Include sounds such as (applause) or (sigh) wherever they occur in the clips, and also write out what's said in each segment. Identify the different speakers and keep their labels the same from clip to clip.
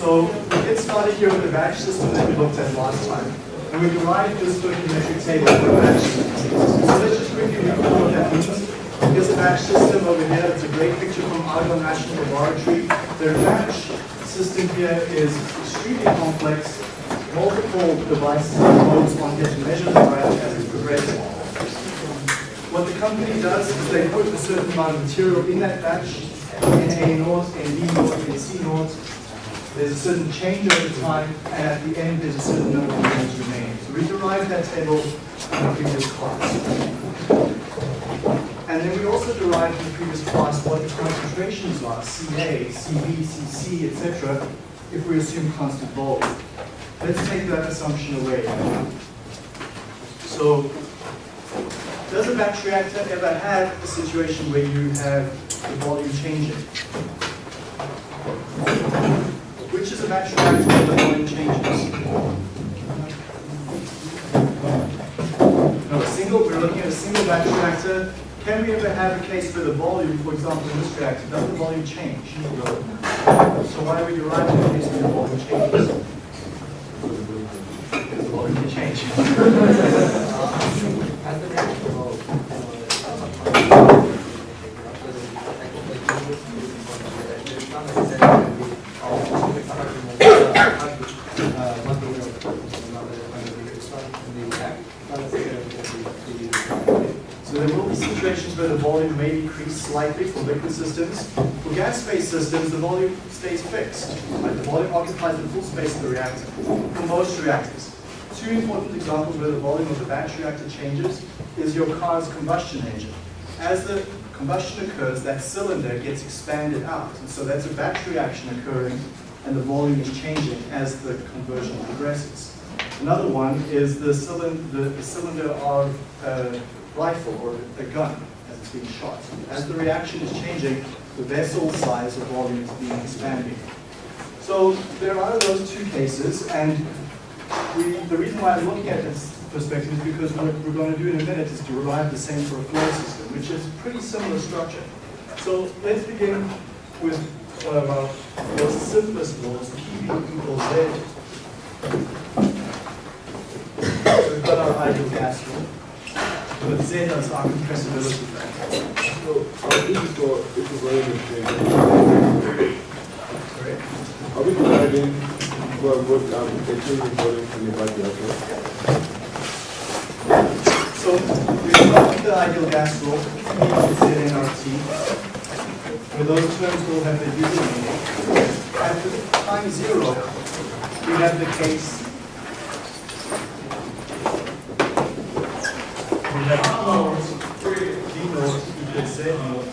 Speaker 1: So we get started here with the batch system that we looked at last time. And we derived this stoichiometric table for a batch system. So let's just quickly recall what that means. Here's a batch system over here. It's a great picture from Argonne National Laboratory. Their batch system here is extremely complex. Multiple devices and modes on here to measure the graph as it progresses. What the company does is they put a certain amount of material in that batch, NA naught, ND naught, NC naught. There's a certain change over time, and at the end there's a certain number of moles remaining. So we derived that table in the previous class. And then we also derived in the previous class what the concentrations are, Ca, CB, Cc, etc., if we assume constant volume. Let's take that assumption away. So, does a batch reactor ever have a situation where you have the volume changing? Which is a batch reactor where the volume changes? No, a single, we're looking at a single batch reactor. Can we ever have a case where the volume, for example, in this reactor, does the volume change? So why would you write in a case where the volume changes? Because the volume can change. So there will be situations where the volume may decrease slightly for liquid systems. For gas-phase systems, the volume stays fixed. Right? The volume occupies the full space of the reactor for most reactors. Two important examples where the volume of the batch reactor changes is your car's combustion engine. As the combustion occurs, that cylinder gets expanded out. And so that's a batch reaction occurring, and the volume is changing as the conversion progresses. Another one is the cylinder, the, the cylinder of a rifle or a gun being shot. As the reaction is changing, the vessel size or volume is being expanded. So there are those two cases, and we, the reason why I'm looking at this perspective is because what we're going to do in a minute is to derive the same for a flow system, which is pretty similar structure. So let's begin with one of our most simplest laws, PV equals Z. So we've got our ideal gas law, with Z as our compressibility factor.
Speaker 2: So, are we for equivalent change?
Speaker 1: Correct?
Speaker 2: Are we providing for um, the change in volume and the batch reactor?
Speaker 1: So we with the ideal gas law, P is Z nRT. Where those terms will have their usual meaning. At the time zero, we have the case we have P naught, V naught equals Z naught.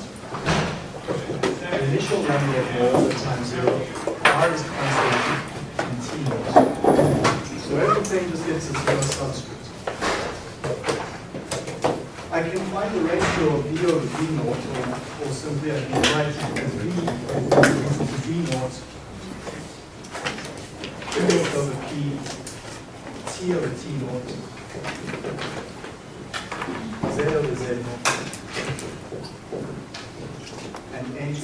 Speaker 1: The initial number of moles at time zero, R is constant, naught. So everything just gets a zero subscript. I can find the ratio of V over V naught, or, or simply I can write it as V equal to V naught, V naught over P, T over T naught, Z over Z naught, and NT,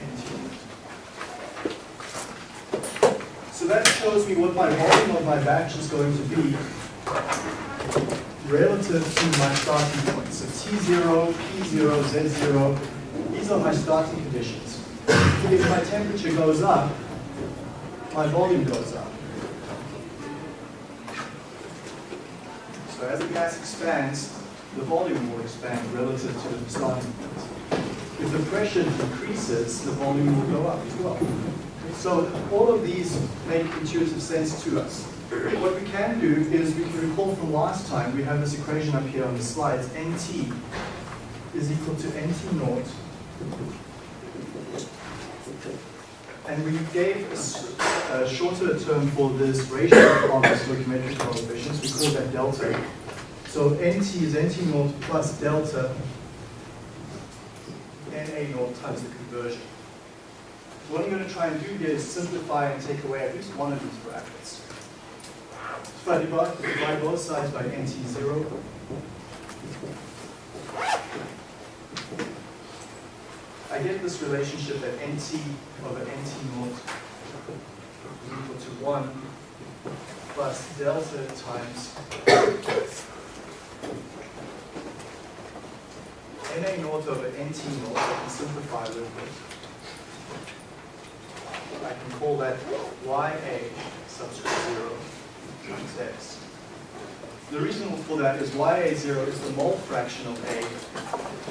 Speaker 1: NT. So that shows me what my volume of my batch is going to be relative to my starting point. So T0, P0, Z0, these are my starting conditions. If my temperature goes up, my volume goes up. So as the gas expands, the volume will expand relative to the starting point. If the pressure decreases, the volume will go up as well. So all of these make intuitive sense to us. What we can do is we can recall from last time, we have this equation up here on the slides, NT is equal to NT naught. And we gave a shorter term for this ratio of the stoichiometric coefficients, we call that delta. So NT is NT naught plus delta NA naught times the conversion. What I'm going to try and do here is simplify and take away at least one of these brackets. If I divide, divide both sides by NT0, I get this relationship that nt over nt naught is equal to 1 plus delta times na naught over nt naught, I can simplify a little bit. I can call that ya subscript 0 times x. The reason for that is ya0 is the mole fraction of A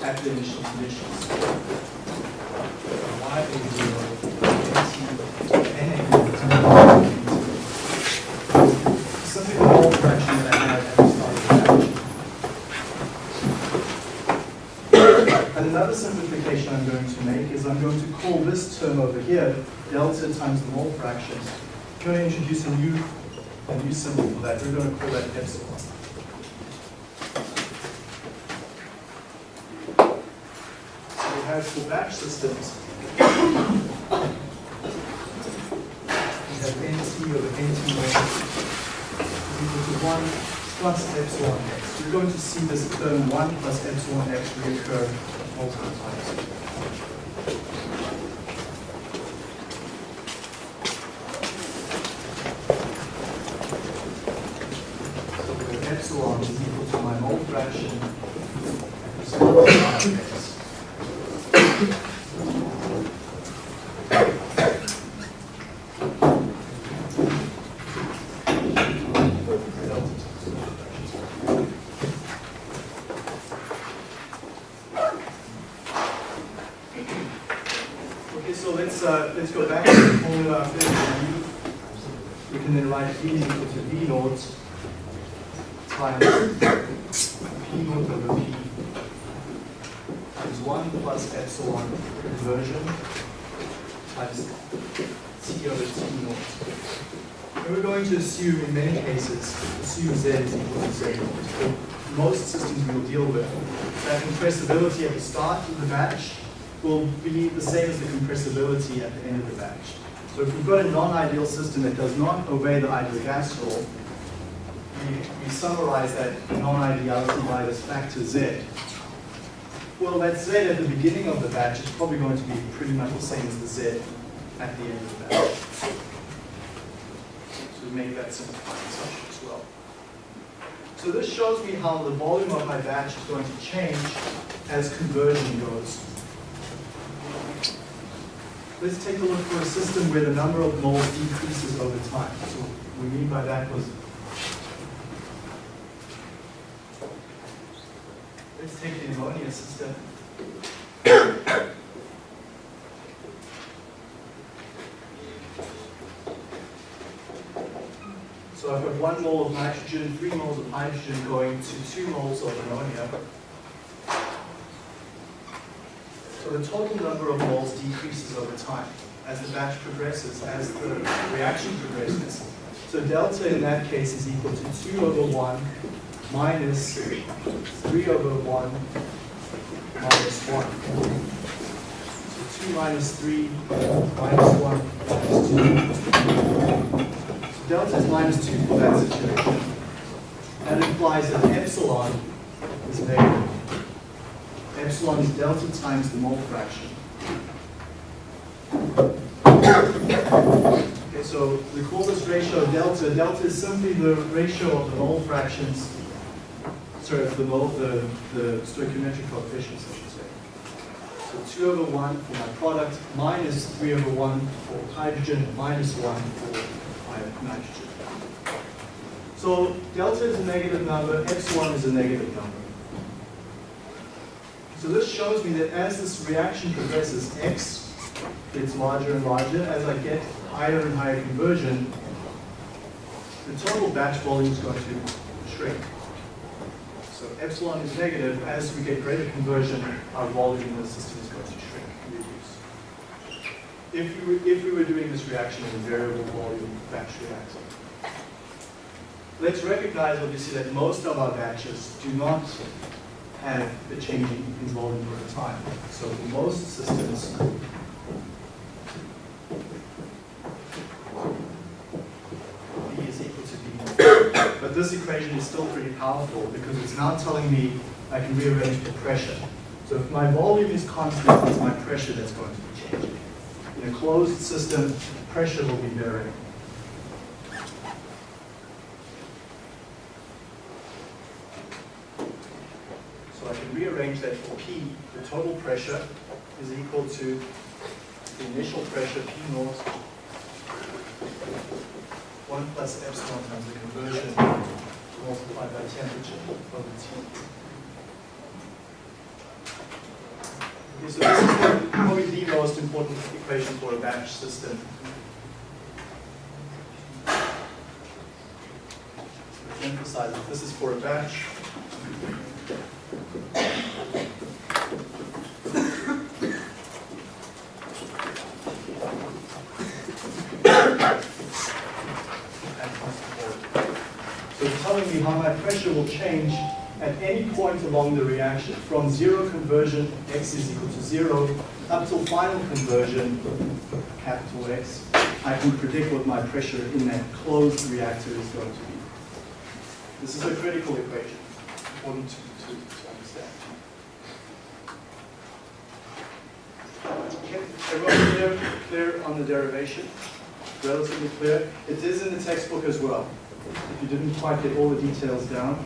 Speaker 1: at the initial conditions. ya0 Simply the mole fraction at the another simplification I'm going to make is I'm going to call this term over here delta times the mole fraction. I'm going to introduce a new, a new symbol for that. We're going to call that epsilon. Have for batch systems, we have nt over nt is equal to 1 plus epsilon x. We're going to see this term 1 plus epsilon x reoccur multiple times. So the epsilon is equal to my mole fraction epsilon x. Delta Okay, so let's uh, let's go back to the formula of V. We can then write V is equal to V naught times P naught over P times 1 plus epsilon conversion times T over T naught. And we're going to assume in many cases, assume Z is equal to Z naught. For most systems we will deal with, that compressibility at the start of the batch will be the same as the compressibility at the end of the batch. So if we've got a non-ideal system that does not obey the ideal gas law, we, we summarize that non-ideality by this factor Z. Well, that Z at the beginning of the batch is probably going to be pretty much the same as the Z at the end of the batch. So we make that simplifying assumption as well. So this shows me how the volume of my batch is going to change as conversion goes. Let's take a look for a system where the number of moles decreases over time. So what we mean by that was, let's take the ammonia system. So I've got one mole of nitrogen, three moles of hydrogen going to two moles of ammonia. So the total number of moles decreases over time as the batch progresses, as the reaction progresses. So delta in that case is equal to 2 over 1 minus 3 over 1 minus 1. So 2 minus 3 minus 1 minus 2. Delta is minus 2 for that situation. That implies that epsilon is negative. Epsilon is delta times the mole fraction. Okay, so we this ratio delta. Delta is simply the ratio of the mole fractions, sorry, of the mole, the, the stoichiometric coefficients, I should say. So 2 over 1 for my product, minus 3 over 1 for hydrogen, minus 1 for my nitrogen. So delta is a negative number, x1 is a negative number. So this shows me that as this reaction progresses, X gets larger and larger. As I get higher and higher conversion, the total batch volume is going to shrink. So epsilon is negative. As we get greater conversion, our volume in the system is going to shrink. If we were, if we were doing this reaction in a variable volume batch reactor. Let's recognize, obviously, that most of our batches do not have the changing in volume over time. So for most systems, V is equal to V. But this equation is still pretty powerful because it's now telling me I can rearrange the pressure. So if my volume is constant, it's my pressure that's going to be changing. In a closed system, pressure will be varying. So I can rearrange that for P, the total pressure is equal to the initial pressure P naught, 1 plus epsilon times the conversion multiplied by temperature over T. Okay, so this is the- probably the most important equation for a batch system. Emphasize that this is for a batch. So it's telling me how my pressure will change at any point along the reaction, from zero conversion, x is equal to zero, up till final conversion, capital X, I can predict what my pressure in that closed reactor is going to be. This is a critical equation, important to, to, to understand. Everyone clear, clear on the derivation? Relatively clear? It is in the textbook as well. If you didn't quite get all the details down,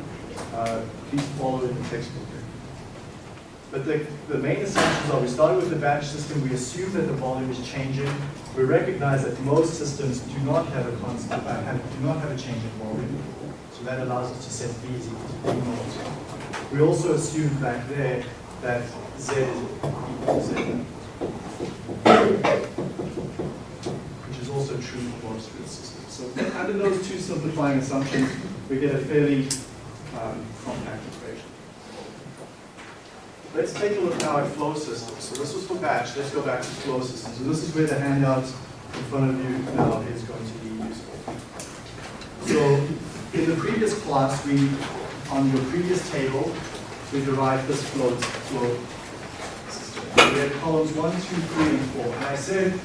Speaker 1: uh, please follow in the textbook. But the, the main assumptions are we started with the batch system, we assume that the volume is changing. We recognize that most systems do not have a constant, uh, have, do not have a change in volume. So that allows us to set V is equal to V naught. We also assumed back there that Z is equal to Z. Which is also true for grid systems. So under those two simplifying assumptions, we get a fairly um, compact. Let's take a look now at flow systems. So this was for batch. Let's go back to flow systems. So this is where the handout in front of you now is going to be useful. So in the previous class, we, on your previous table, we derived this flow, flow system. We had columns one, two, three, and four. And I said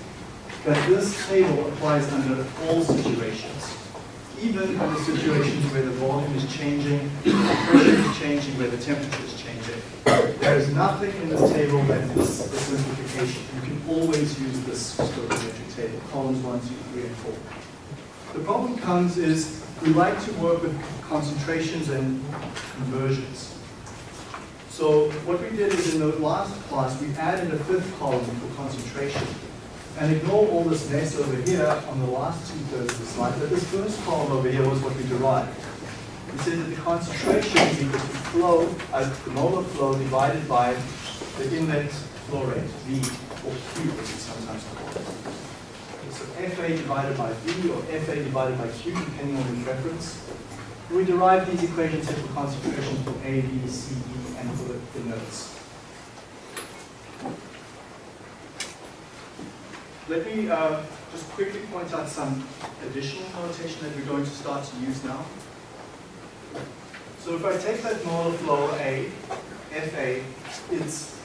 Speaker 1: that this table applies under all situations even under situations where the volume is changing, the pressure is changing, where the temperature is changing. There is nothing in this table that is a simplification. You can always use this stoichiometric table, columns one, two, three, and four. The problem comes is we like to work with concentrations and conversions. So what we did is in the last class, we added a fifth column for concentration. And ignore all this mess over here on the last two-thirds of the slide, but this first column over here was what we derived. Said that the concentration is equal to flow, uh, the molar flow divided by the inlet flow rate, V, or Q as it's sometimes called. Okay, so FA divided by V or FA divided by Q, depending on your preference. We derive these equations here for concentration for A, B, C, E, and for the, the nodes. Let me uh, just quickly point out some additional notation that we're going to start to use now. So if I take that molar flow A, FA, it's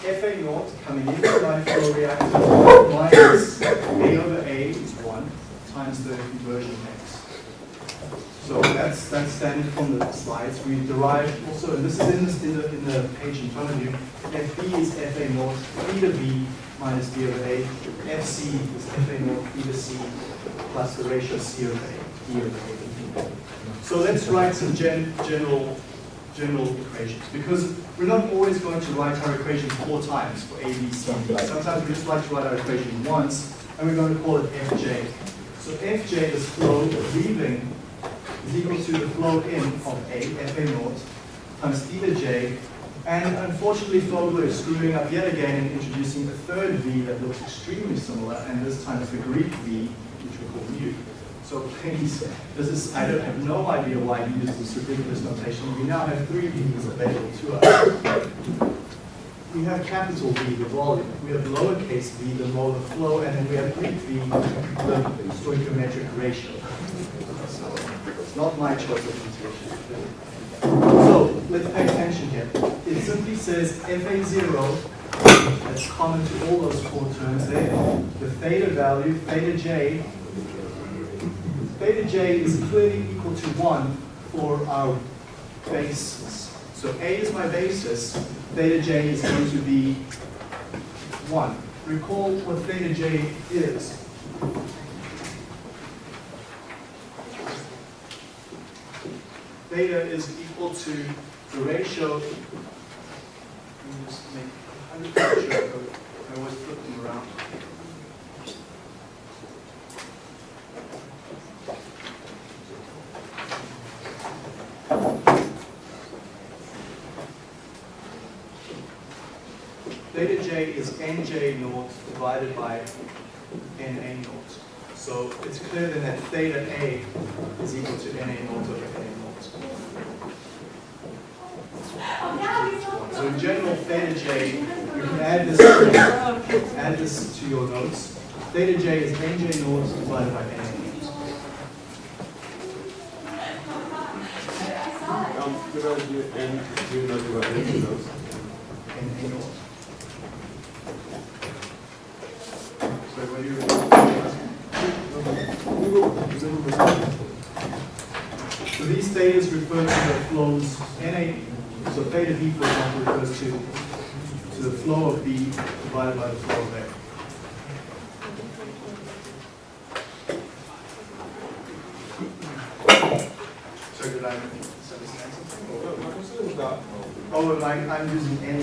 Speaker 1: FA naught coming into my flow reactor minus A over A is 1 times the conversion x. So that's that's standard from the slides. We derive also, and this is in, this, in, the, in the page in front of you, FB is FA naught, theta B minus D over A. FC is FA naught theta C plus the ratio C over A, D over A. So let's write some gen, general, general equations because we're not always going to write our equations four times for A, B, C, D. Sometimes we just like to write our equation once and we're going to call it Fj. So Fj is flow leaving is equal to the flow in of A, Fa naught, times theta j, and unfortunately Fogler is screwing up yet again and introducing a third v that looks extremely similar, and this time it's the Greek v, which we call mu. So please, this is, I don't have no idea why he use this ridiculous notation. We now have three v's available to us. We have capital V, the volume. We have lowercase v, the molar flow, and then we have Greek v, the stoichiometric ratio. So it's not my choice of notation. So let's pay attention here. It simply says FA0, that's common to all those four terms there. The theta value, theta j, theta j is clearly equal to 1 for our basis. So A is my basis, theta j is going to be 1. Recall what theta j is. Theta is equal to the ratio, let me just make 100% sure, I always flip them around. Theta j is nj naught divided by na naught. So it's clear then that theta a is equal to na naught over na naught. So in general, theta j, you can add this, add this to your notes. Theta j is nj naught divided by na naught.
Speaker 2: Um, could I do, do you know?
Speaker 1: Na naught. So what do you? So these thetas refer to the flows, B, for example, refers to, to the flow of B divided by the flow of A. So did I Oh, I, I'm using N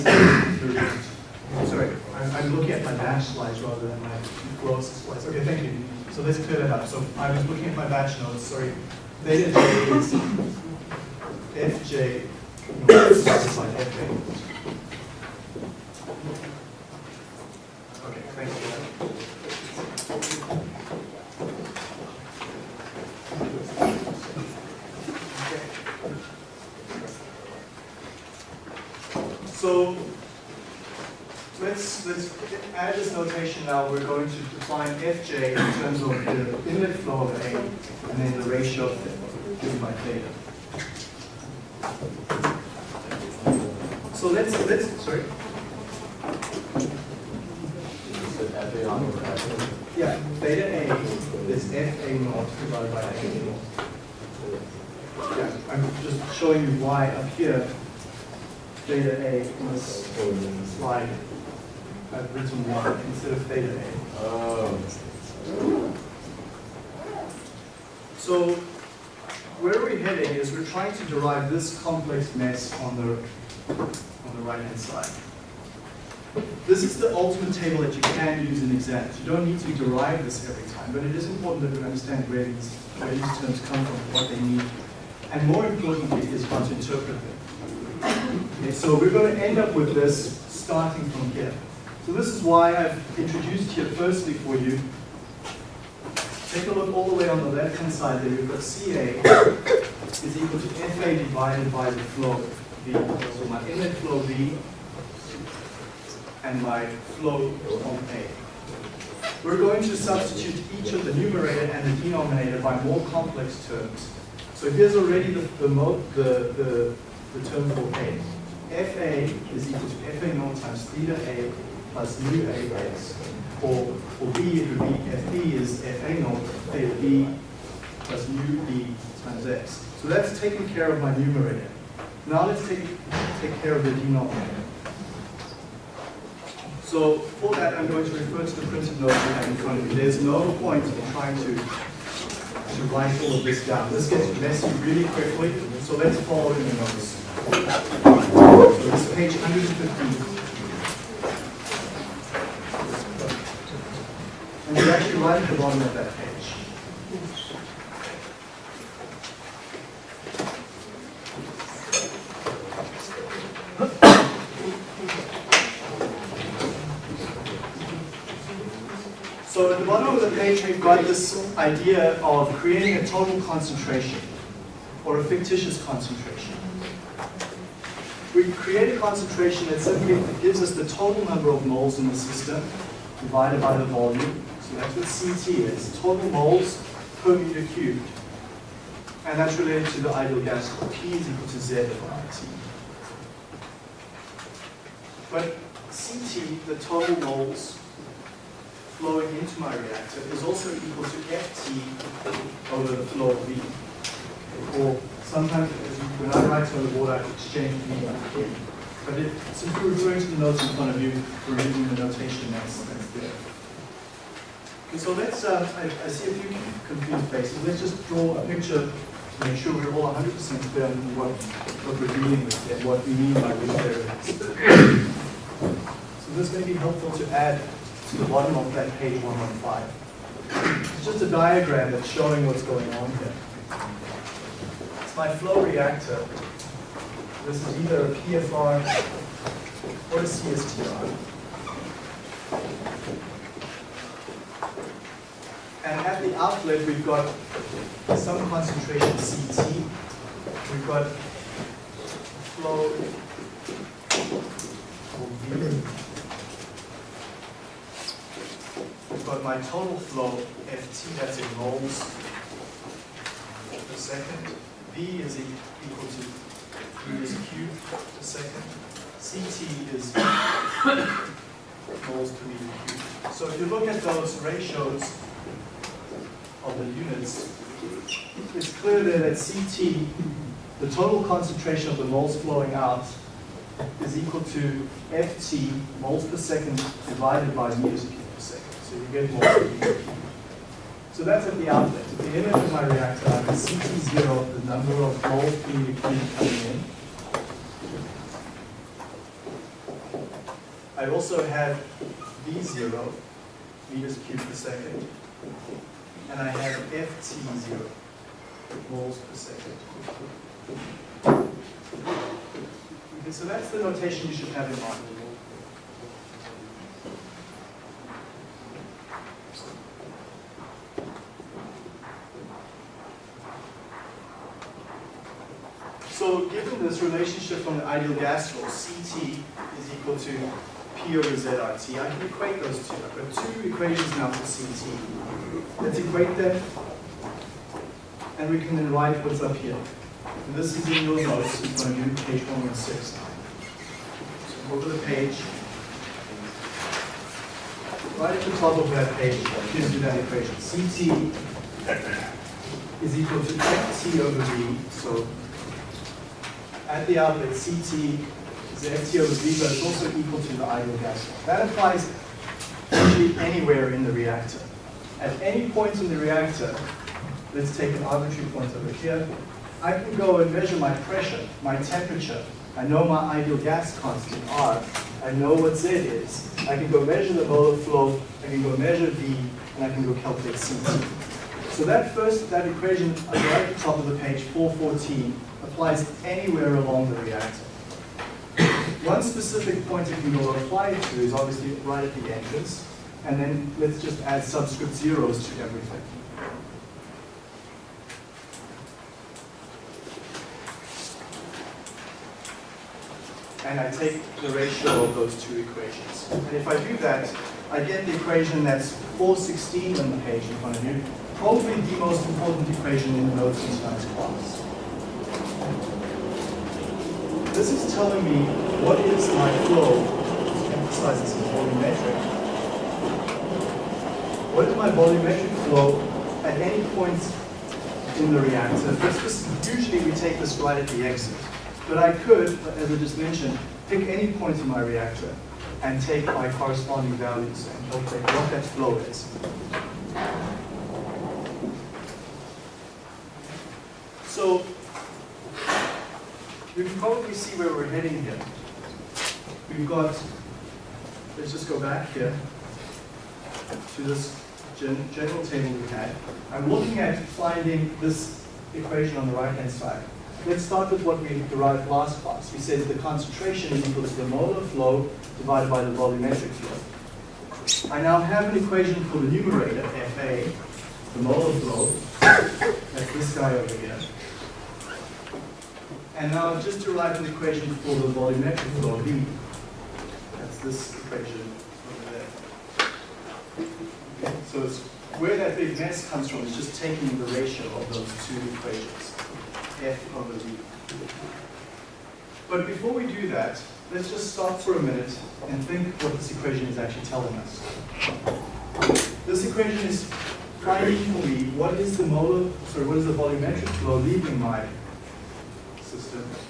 Speaker 1: Sorry, I'm, I'm looking at my dash slides rather than my gross slides. Okay, thank you. So let's clear that up. So I was looking at my batch notes, sorry. Theta j is fj multiplied by. Okay, thank you. So let's let's add this notation now. We're going to define fj in terms of the inlet flow of A and then the ratio of given by theta. So let's let's sorry. Yeah, theta A is fa naught divided by a naught. Yeah, I'm just showing you why up here theta A in this slide I've written one instead of theta A.
Speaker 2: uh,
Speaker 1: So where we're heading is we're trying to derive this complex mess on the the right hand side. This is the ultimate table that you can use in exams. You don't need to derive this every time, but it is important that we understand where these, where these terms come from, what they mean, and more importantly is how to interpret them. Okay, so we're going to end up with this starting from here. So this is why I've introduced here firstly for you Take a look all the way on the left-hand side there, you've got CA is equal to FA divided by the flow So my inlet flow V and my flow on A. We're going to substitute each of the numerator and the denominator by more complex terms. So here's already the, the, the, the, the term for A. FA is equal to FA naught times theta A plus mu AX. Or for B, it would be FB is FA naught theta B plus mu B times X. So that's taken care of my numerator. Now let's take, take care of the denominator. So for that, I'm going to refer to the printed note you have in front of you. There's no point in trying to, to write all of this down. This gets messy really quickly, so let's follow in the notes. So page 115. And you're actually right at the bottom of that page. So at the bottom of the page, we've got this idea of creating a total concentration or a fictitious concentration. We create a concentration that simply gives us the total number of moles in the system divided by the volume. So that's what CT is, total moles per meter cubed. And that's related to the ideal gas law. P is equal to Z over IT. But CT, the total moles flowing into my reactor, is also equal to FT over the flow of V. Or sometimes, as you- when I write on the board, I exchange V by K. But it, since we're referring to the notes in front of you, we're using the notation that's, that's there. Okay, so let's, uh, I, I see a few confused faces. Let's just draw a picture to make sure we're all 100% clear on what, what we're dealing with and what we mean by which variables. So this may be helpful to add to the bottom of that page 115. It's just a diagram that's showing what's going on here. It's my flow reactor. This is either a PFR or a CSTR. And at the outlet, we've got some concentration CT. We've got flow called V. Got my total flow, FT, that's in moles per second. V is equal to meters cubed per second. CT is moles per meter cubed. So if you look at those ratios of the units, it's clear there that CT, the total concentration of the moles flowing out, is equal to FT moles per second divided by meters cubed. So you get per. So that's at the outlet. At the inlet of my reactor, I have CT0, the number of moles per meter coming in. I also have V0, meters cubed per second, and I have FT0, moles per second. Okay, so that's the notation you should have in mind. So given this relationship from the ideal gas law, CT is equal to P over ZRT, I can equate those two. I've got two equations now for CT. Let's equate them, and we can then write what's up here. And this is in your notes, in front of page 116. So go to the page. Right at the top of that page, gives you that equation. CT is equal to FT over V, so at the outlet, CT is over V, but it's also equal to the ideal gas law. That applies actually anywhere in the reactor. At any point in the reactor, let's take an arbitrary point over here, I can go and measure my pressure, my temperature. I know my ideal gas constant, R. I know what Z is. I can go measure the molar flow, I can go measure V, and I can go calculate CT. So that first, that equation right at the top of the page, 414, applies anywhere along the reactor. One specific point it go apply to is obviously right at the entrance, and then let's just add subscript zeros to everything. And I take the ratio of those two equations. And if I do that, I get the equation that's 416 on the page in front of you, probably the most important equation in the notes in tonight's class. This is telling me what is my flow, emphasize this is volumetric. What is my volumetric flow at any point in the reactor? This, usually we take this right at the exit. But I could, as I just mentioned, pick any point in my reactor and take my corresponding values and calculate what that flow is. So you can probably see where we're heading here. We've got, let's just go back here to this gen general table we had. I'm looking at finding this equation on the right-hand side. Let's start with what we derived last class. We said the concentration is equal to the molar flow divided by the volumetric flow. I now have an equation for the numerator, FA, the molar flow. That's this guy over here. And now just derived an equation for the volumetric flow, V. That's this equation over there. So it's where that big mess comes from is just taking the ratio of those two equations, F over V. But before we do that, let's just stop for a minute and think what this equation is actually telling us. This equation is finding for me what is the molar, sorry, what is the volumetric flow leaving my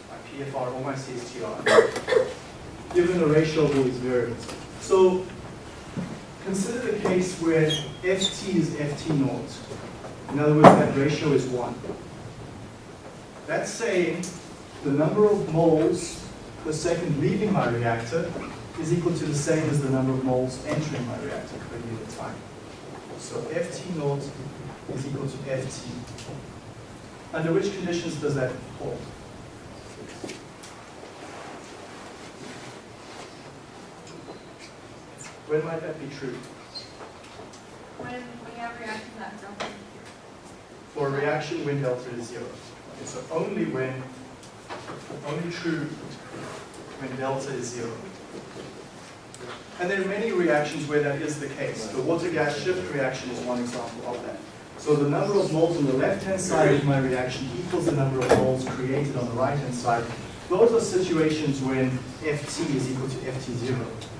Speaker 1: my PFR or my CSTR. given a ratio of all these variables. So consider the case where ft is ft naught. In other words, that ratio is 1. That's saying the number of moles per second leaving my reactor is equal to the same as the number of moles entering my reactor per unit time. So ft naught is equal to ft. Under which conditions does that hold? When might that be true?
Speaker 3: When we have reactions that.
Speaker 1: For a reaction when delta is zero. Okay, so only when, only true when delta is zero. And there are many reactions where that is the case. The water-gas shift reaction is one example of that. So the number of moles on the left-hand side of my reaction equals the number of moles created on the right-hand side. Those are situations when Ft is equal to Ft0.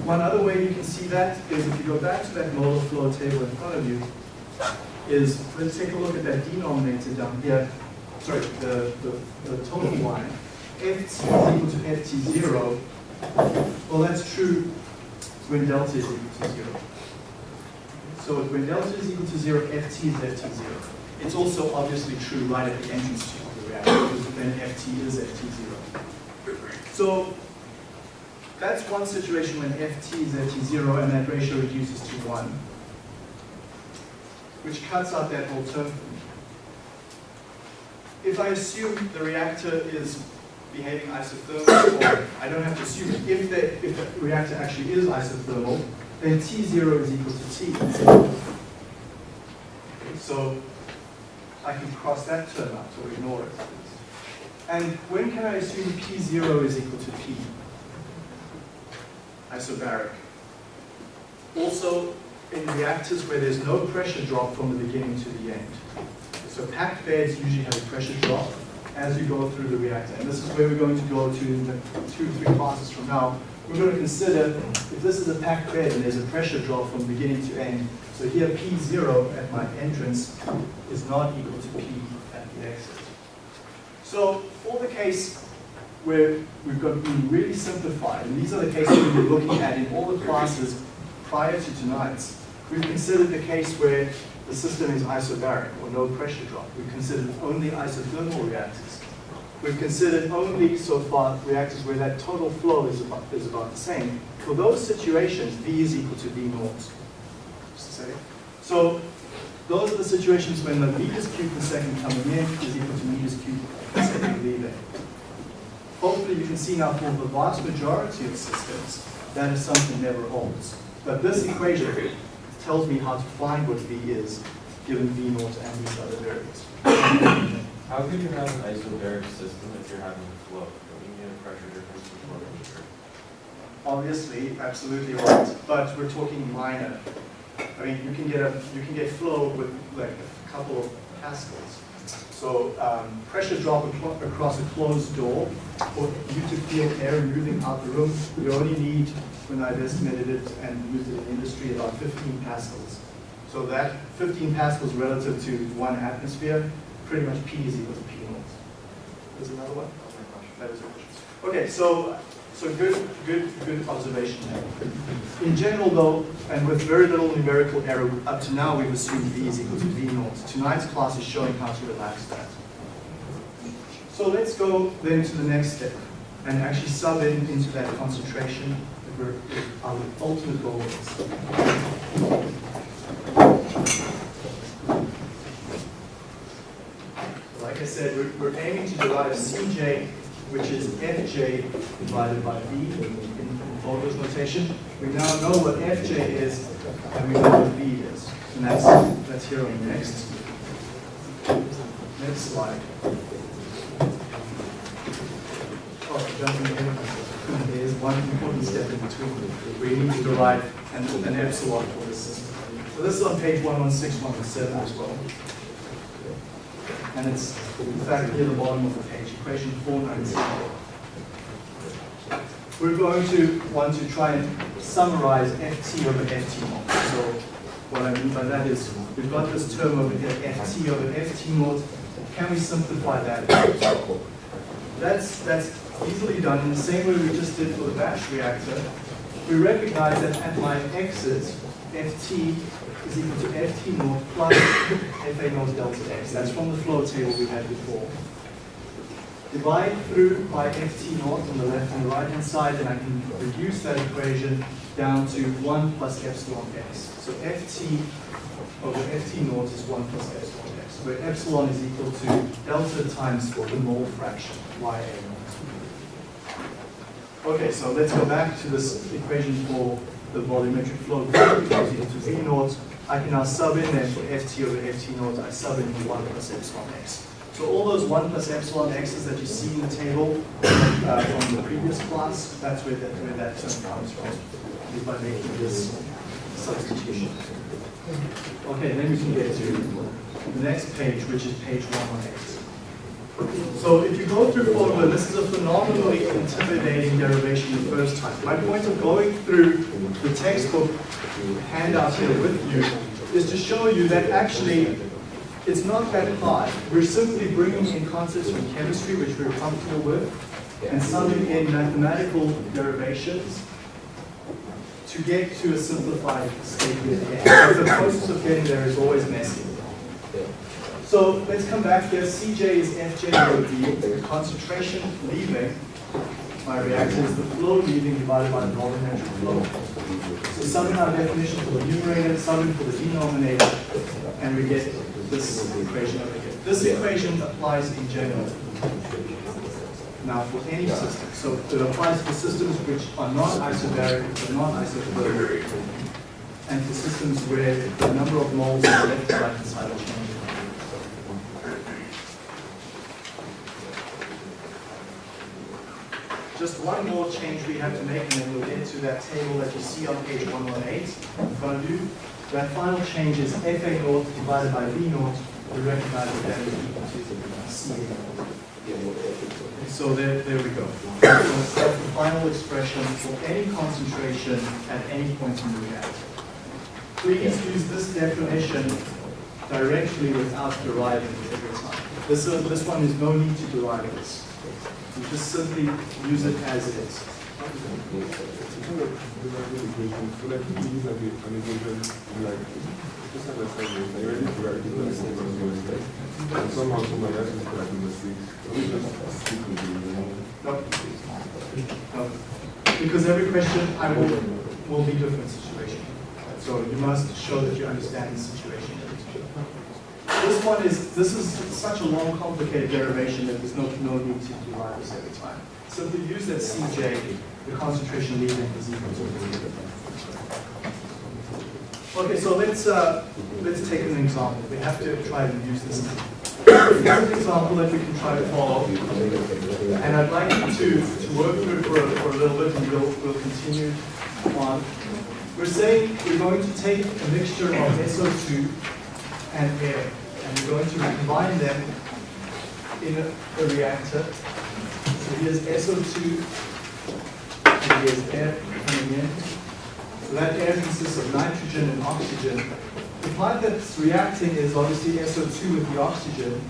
Speaker 1: One other way you can see that is if you go back to that molar flow table in front of you, is, let's take a look at that denominator down here. Sorry, the, the, the total line. Ft is equal to Ft0. Well, that's true when delta is equal to zero. So when delta is equal to zero, Ft is Ft0. It's also obviously true right at the entrance to the reactor, because then Ft is Ft0. So that's one situation when Ft is at t0 and that ratio reduces to 1, which cuts out that whole term. If I assume the reactor is behaving isothermal, or I don't have to assume it, if the, if the reactor actually is isothermal, then T0 is equal to T. So I can cross that term out or ignore it. And when can I assume P0 is equal to P? Isobaric. Also, in reactors where there's no pressure drop from the beginning to the end. So packed beds usually have a pressure drop as you go through the reactor. And this is where we're going to go to in the two, three classes from now. We're going to consider if this is a packed bed and there's a pressure drop from beginning to end. So here P0 at my entrance is not equal to P at the exit. So for the case where we've got be really simplified, and these are the cases we've been looking at in all the classes prior to tonight's, we've considered the case where the system is isobaric or no pressure drop. We've considered only isothermal reactors. We've considered only so far reactors where that total flow is about, is about the same. For those situations, V is equal to V naught. So those are the situations when the meters cubed per second coming in is equal to meters cubed per second leaving. Hopefully you can see now for the vast majority of systems, that is something never holds. But this equation tells me how to find what V is, given V naught and these other variables.
Speaker 4: How could you have an isobaric system if you're having a flow? Don't you need a pressure difference before temperature?
Speaker 1: Obviously, absolutely right, but we're talking minor. I mean, you can get a you can get flow with like a couple of pascals. So um, pressure drop acro- across a closed door for you to feel air moving out the room, you only need, when I've estimated it and used it in industry, about 15 pascals. So that 15 pascals relative to one atmosphere, pretty much P is equal to P naught. There's another one? Was it. Okay, so, so good, good, good observation there. In general though, and with very little numerical error, up to now we've assumed V is equal to V naught. Tonight's class is showing how to relax that. So let's go then to the next step and actually sub in into that concentration that we're, our ultimate goal is. Like I said, we're, we're aiming to derive Cj, which is Fj divided by V in, in notation. We now know what Fj is, and we know what V is. And that's, that's here on the next, next slide. Oh, in, there's one important step in between. We need to derive an, an epsilon for this system. So this is on page 116, 117 as well. And it's, in fact, near the bottom of the page, equation 497. We're going to want to try and summarize ft over ft naught. So what I mean by that is, we've got this term over here, ft over ft naught. Can we simplify that? That's, that's easily done in the same way we just did for the batch reactor. We recognize that at my exit, Ft is equal to Ft naught plus Fa naught delta x. That's from the flow table we had before. Divide through by Ft naught on the left and the right hand side, and I can reduce that equation down to 1 plus epsilon x. So Ft over Ft naught is 1 plus epsilon x, where epsilon is equal to delta times the mole fraction, Ya naught. Okay, so let's go back to this equation for the volumetric flow is equal to V naught. I can now sub in then for Ft over Ft naught, I sub in 1 plus epsilon x. So all those 1 plus epsilon x's that you see in the table uh, from the previous class, that's where that, where that term comes from, is by making this substitution. Okay, then we can get to the next page, which is page 118. So if you go through Fogler, this is a phenomenally intimidating derivation the first time. My point of going through the textbook handout here with you is to show you that actually it's not that hard. We're simply bringing in concepts from chemistry, which we're comfortable with, and summing in mathematical derivations to get to a simplified statement. The process of getting there is always messy. So let's come back here. Cj is Fj over d. The concentration leaving my reactor is the flow leaving divided by the volumetric flow. So sum in our definition for the numerator, sum in for the denominator, and we get this equation over here. This equation applies in general. Now for any system. So it applies for systems which are not isobaric, are not isothermal, and for systems where the number of moles on the left and right side are changing. Just one more change we have to make, and then we'll get to that table that you see on page 118 in front of you. That final change is Fa naught divided by V naught. We recognize that that is equal to C naught. So there, there we go. So that's the final expression for any concentration at any point in the reactor. Please use this definition directly without deriving it every time. This, is- this one is no need to derive this. You just simply use it as it is.
Speaker 2: We.
Speaker 1: Because every question I will, will be different situation. So you must show that you understand the situation. This one is, this is such a long, complicated derivation that there's no, no need to derive this every time. Simply use that Cj, the concentration leaving is equal to the Okay, so let's, uh, let's take an example. We have to try and use this. Here's an example that we can try to follow. And I'd like you to, to work through it for a, for a little bit and we'll, we'll continue on. We're saying we're going to take a mixture of SO2 and air, and we're going to combine them in a, a reactor. So here's SO2, and here's air coming in. So that air consists of nitrogen and oxygen. The part that's reacting is obviously SO2 with the oxygen.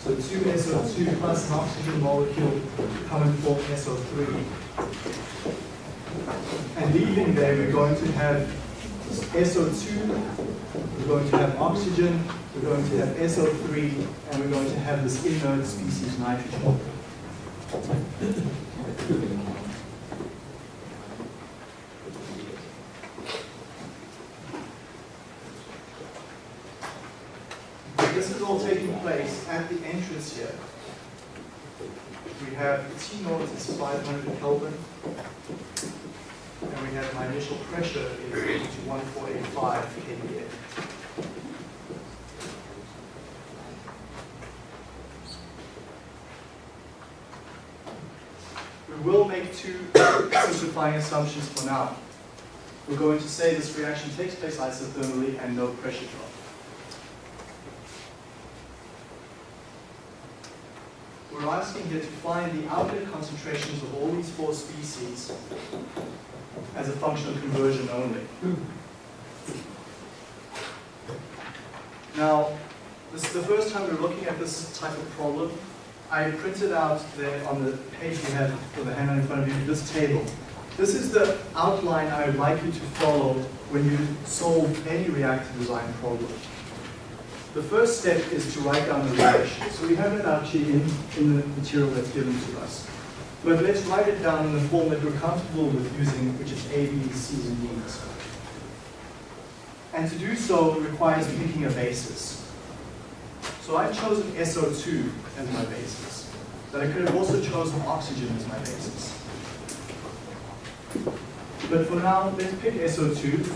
Speaker 1: So two SO2 plus an oxygen molecule come and form SO3. And leaving there, we're going to have SO2, we're going to have oxygen, we're going to have SO3, and we're going to have this inert species nitrogen. This is all taking place at the entrance here. We have T naught is 500 Kelvin. And we have my initial pressure is equal to 1485 kPa. We will make two simplifying assumptions for now. We're going to say this reaction takes place isothermally and no pressure drop. We're asking here to find the outlet concentrations of all these four species as a function of conversion only. Now, this is the first time we're looking at this type of problem. I printed out there on the page you have for the handout in front of you, this table. This is the outline I would like you to follow when you solve any reactor design problem. The first step is to write down the reaction. So we have it actually in, in the material that's given to us. But let's write it down in the form that we're comfortable with using, which is A, B, C, and D. And to do so requires picking a basis. So I've chosen SO2 as my basis. But I could have also chosen oxygen as my basis. But for now, let's pick SO2,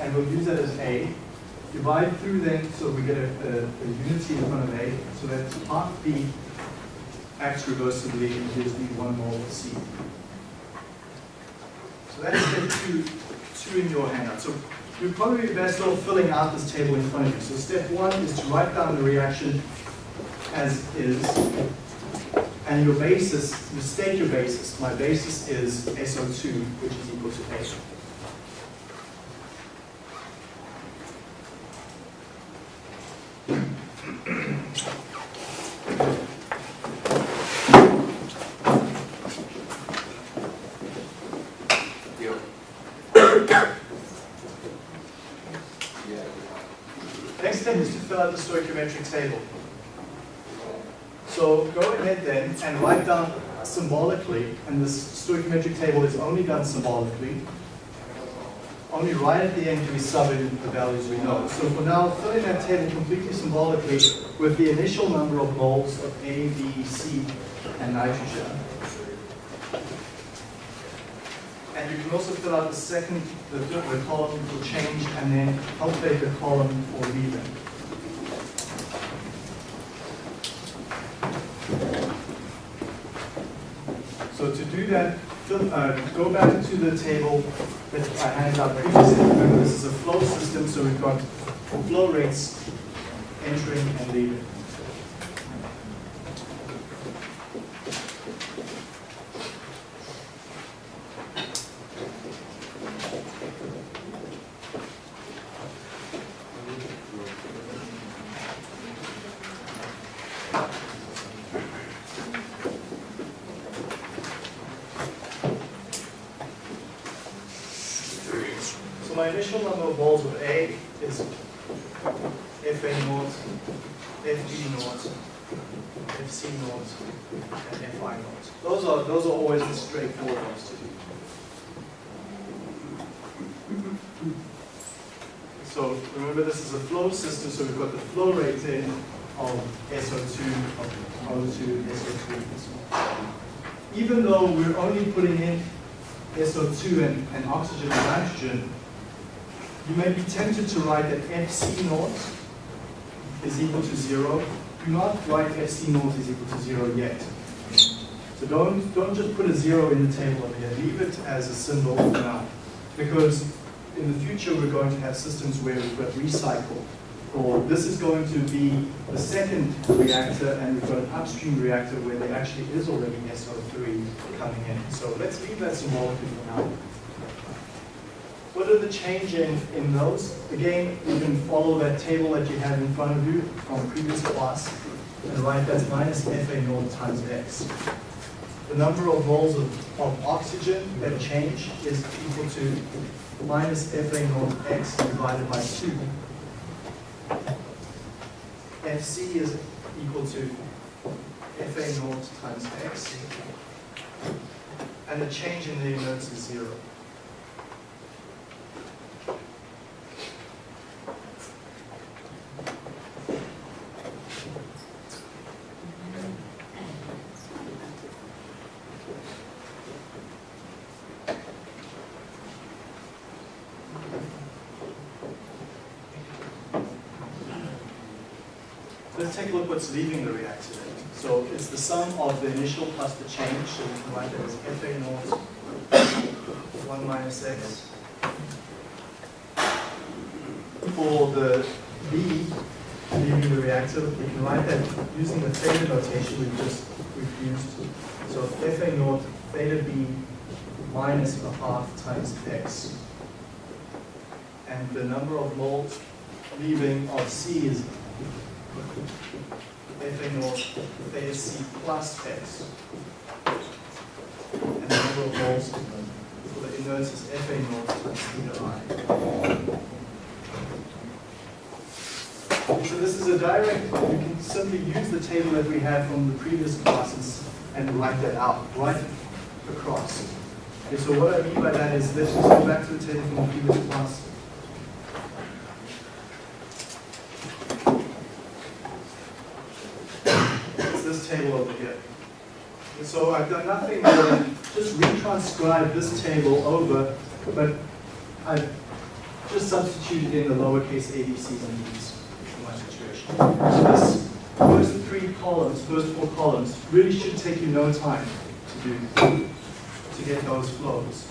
Speaker 1: and we'll use that as A. Divide through then, so we get a, a, a unity in front of A, so that half B acts reversibly and gives me one mole of C. So that's step two, two in your handout. So you're probably best off filling out this table in front of you. So step one is to write down the reaction as is, and your basis, you state your basis. My basis is SO2, which is equal to A. Next step is to fill out the stoichiometric table. So go ahead then and write down symbolically, and this stoichiometric table is only done symbolically. Only right at the end do we sub in the values we know. So for now, fill in that table completely symbolically with the initial number of moles of A, B, C, and nitrogen. And you can also fill out the second, the, the column for change, and then update the column for leaving. That, uh, go back to the table that I handed out previously. Remember, this is a flow system, so we've got flow rates entering and leaving. My initial number of balls with A is Fa naught, Fb naught, Fc naught, and Fi naught. Those are, those are always the straightforward ones to do. So remember this is a flow system, so we've got the flow rate in of SO2, of O2, SO2, and so on. Even though we're only putting in SO2 and, and oxygen and nitrogen, you may be tempted to write that Fc naught is equal to zero. Do not write Fc naught is equal to zero yet. So don't, don't just put a zero in the table over here. Leave it as a symbol for now. Because in the future, we're going to have systems where we've got recycle. Or this is going to be the second reactor, and we've got an upstream reactor where there actually is already SO3 coming in. So let's leave that symbolically for now. What are the changes in, those? Again, you can follow that table that you had in front of you from previous class and write that's minus Fa naught times X. The number of moles of, of oxygen that change is equal to minus Fa naught X divided by 2. Fc is equal to Fa naught times X. And the change in the inerts is zero. What's leaving the reactor. So it's the sum of the initial plus the change, so we can write that as Fa naught 1 minus x. For the B leaving the reactor, we can write that using the theta notation we've just we've used. So Fa naught theta B minus a half times x. And the number of moles leaving of C is FA theta C plus X. And the number of moles for the inerts is FA naught. So this is a direct, you can simply use the table that we had from the previous classes and write that out, right across. Okay, so what I mean by that is, let's just go back to the table from the previous class. It's table over here. And so I've done nothing more than just retranscribe this table over, but I've just substituted in the lowercase abc's and d's for my situation. So this first three columns, first four columns, really should take you no time to do, to get those flows.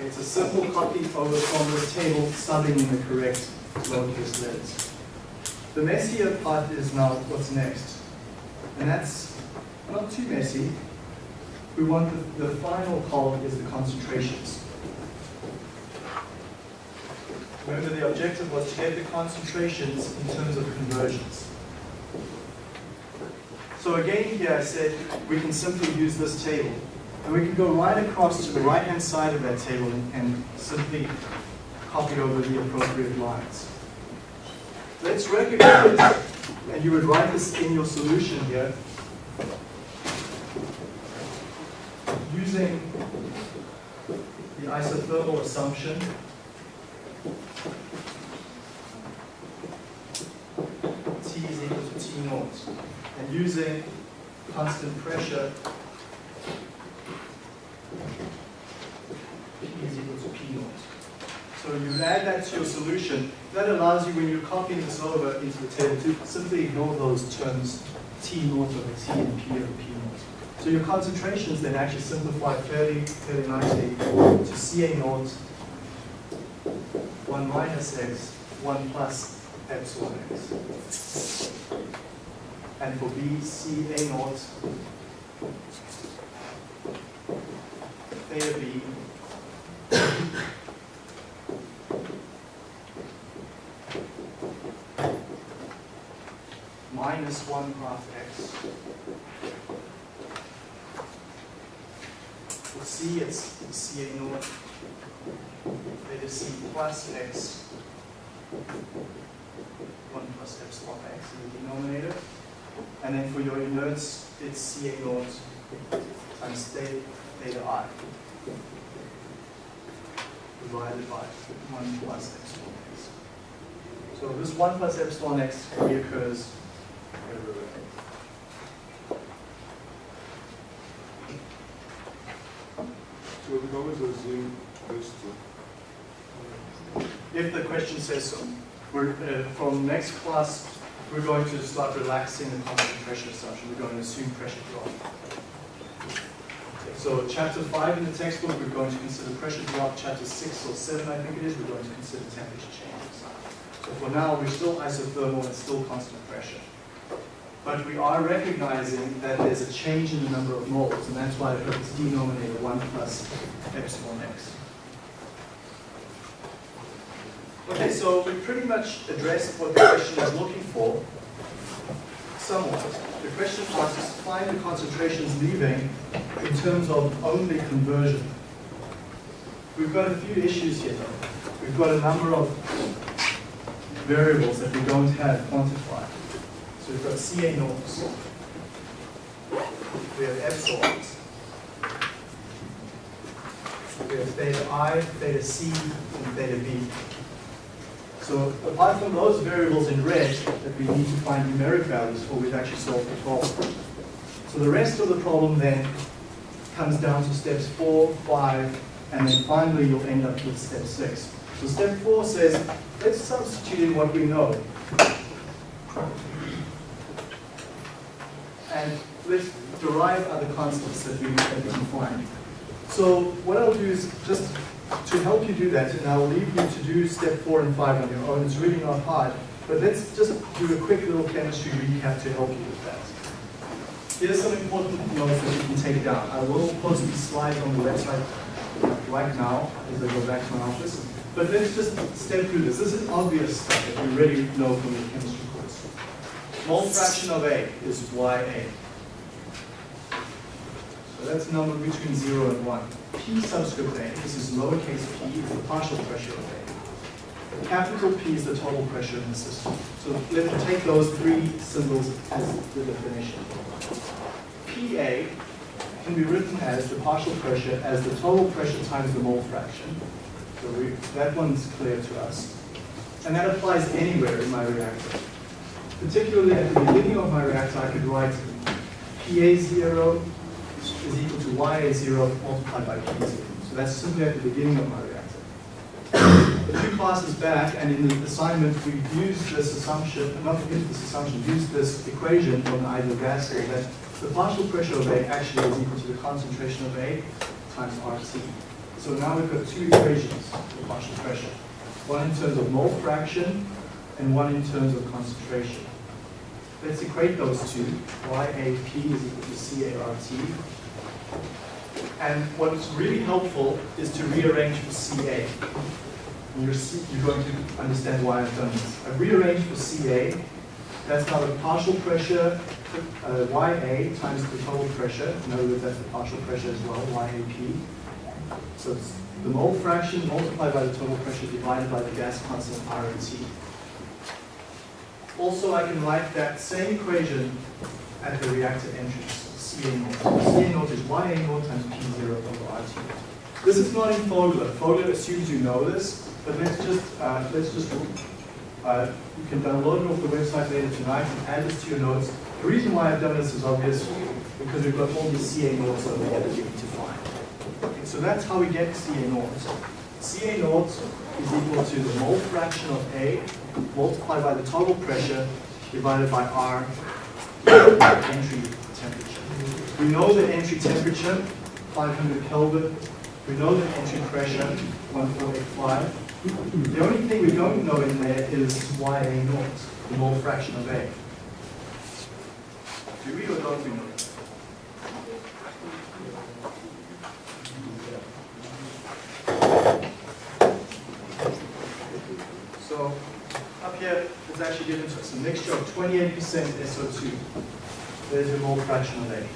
Speaker 1: It's a simple copy over from this table, subbing in the correct lowercase letters. The messier part is now what's next. And that's not too messy. We want the, the final column is the concentrations. Remember, the objective was to get the concentrations in terms of conversions. So again, here I said we can simply use this table. And we can go right across to the right-hand side of that table and, and simply copy over the appropriate lines. Let's recognize, and you would write this in your solution here, using the isothermal assumption T is equal to T naught. And using constant pressure P is equal to P naught. So you add that to your solution. That allows you, when you're copying this over into the table, to simply ignore those terms T naught over T and P over P naught. So your concentrations then actually simplify fairly, fairly nicely to CA naught 1 minus x, 1 plus epsilon x. And for B, C A naught theta B minus 1 half x. For C, it's C A naught theta C plus x, 1 plus x epsilon x in the denominator. And then for your inerts, it's CA naught times theta, i divided by 1 plus epsilon x. So this 1 plus epsilon x reoccurs everywhere.
Speaker 2: So can always assume this to,
Speaker 1: If the question says so. We're, uh, from next class, we're going to start relaxing the constant pressure assumption. We're going to assume pressure drop. So chapter five in the textbook, we're going to consider pressure drop. Chapter six or seven, I think it is, we're going to consider temperature changes. So for now, we're still isothermal and still constant pressure. But we are recognizing that there's a change in the number of moles, and that's why I put this denominator one plus epsilon x. Okay, so we pretty much addressed what the question is looking for, somewhat. The question was to find the concentrations leaving in terms of only conversion. We've got a few issues here though. We've got a number of variables that we don't have quantified. So we've got CA naughts. We have epsilons. We have theta I, theta C, and theta B. So apart from those variables in red that we need to find numeric values for, we've actually solved the problem. So the rest of the problem then comes down to steps four, five, and then finally you'll end up with step six. So step four says, let's substitute in what we know. And let's derive other constants that we, can find. So what I'll do is just to help you do that, and I'll leave you to do step four and five on your own. It's really not hard, but let's just do a quick little chemistry recap to help you with that. Here's some important notes that you can take down. I will post these slides on the website right now as I go back to my office. But let's just step through this. This is obvious stuff that you already know from your chemistry course. Mole fraction of A is YA. So that's a number between 0 and 1. P subscript A, this is lowercase p, is the partial pressure of A. Capital P is the total pressure in the system. So let's take those three symbols as the definition. PA can be written as the partial pressure as the total pressure times the mole fraction. So we, that one's clear to us. And that applies anywhere in my reactor. Particularly at the beginning of my reactor, I could write PA0 is equal to YA0 multiplied by P0. So that's simply at the beginning of my reactor. A few classes back, and in the assignment, we used this assumption, not used this assumption, used this equation from the ideal gas law that the partial pressure of A actually is equal to the concentration of A times RT. So now we've got two equations for partial pressure. One in terms of mole fraction and one in terms of concentration. Let's equate those two. YAP is equal to CART. And what's really helpful is to rearrange for CA. You're, you're going to understand why I've done this. I've rearranged for CA. That's now the partial pressure, uh, YA times the total pressure. Other words, that's the partial pressure as well, YAP. So it's the mole fraction multiplied by the total pressure divided by the gas constant RT. Also, I can write that same equation at the reactor entrance, CA naught. CA naught is YA naught times P0 over RT. This is not in Fogler. Fogler assumes you know this, but let's just, uh, let's just, uh, you can download it off the website later tonight and add this to your notes. The reason why I've done this is obvious, because we've got all these CA naughts over here that we need to find. Okay, so that's how we get CA naught. CA naught is equal to the mole fraction of A multiplied by the total pressure divided by R (coughs) entry. We know the entry temperature, 500 Kelvin. We know the entry pressure, 1485. The only thing we don't know in there is YA naught, the mole fraction of A. Do we or don't we know? So up here, it's actually given to us a mixture of 28% SO2. There's your mole fraction of A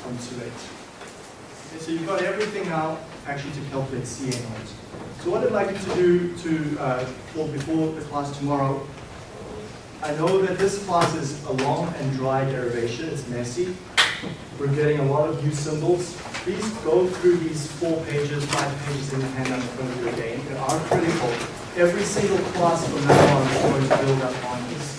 Speaker 1: from 2.8. Okay, so you've got everything now actually to calculate CA naught. So what I'd like you to do to, uh, for before the class tomorrow, I know that this class is a long and dry derivation, it's messy. We're getting a lot of new symbols. Please go through these four pages, five pages in the handout in front of you again. They are critical. Every single class from now on is going to build up on this.